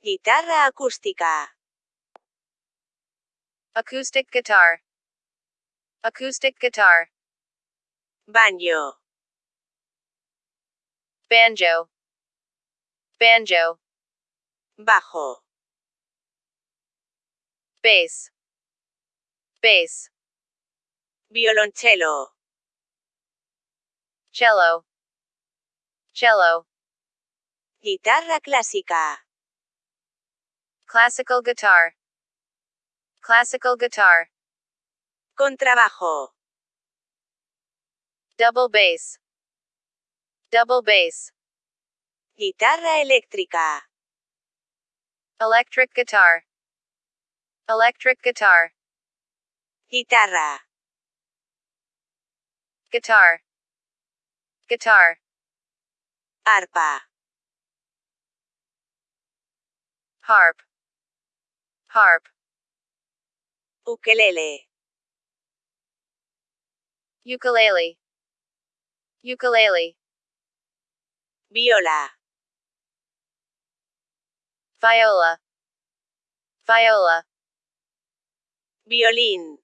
Guitarra acústica. Acoustic guitar. Acoustic guitar. Banjo. Banjo. Banjo. Bajo. Bass. Bass. Violonchelo. Cello. Cello. Guitarra clásica. Classical guitar. Classical guitar. Contrabajo. Double bass. Double bass. Guitarra eléctrica. Electric guitar. Electric guitar. Guitarra. Guitar. Guitar. Arpa. Harp. Harp. ukulele, Ukulele. Ukulele. Viola. Viola. Viola. Violín.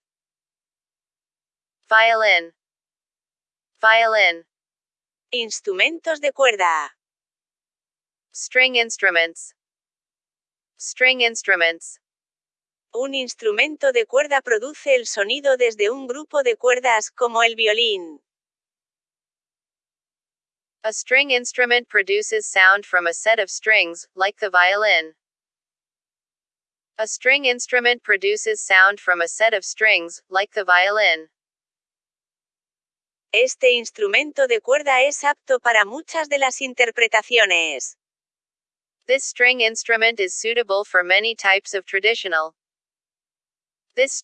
Violin. Violin. Instrumentos de cuerda. String instruments. String instruments. Un instrumento de cuerda produce el sonido desde un grupo de cuerdas, como el violín. A string instrument produces sound from a set of strings, like the violin. A string instrument produces sound from a set of strings, like the violin. Este instrumento de cuerda es apto para muchas de las interpretaciones. This string instrument is suitable for many types of traditional. This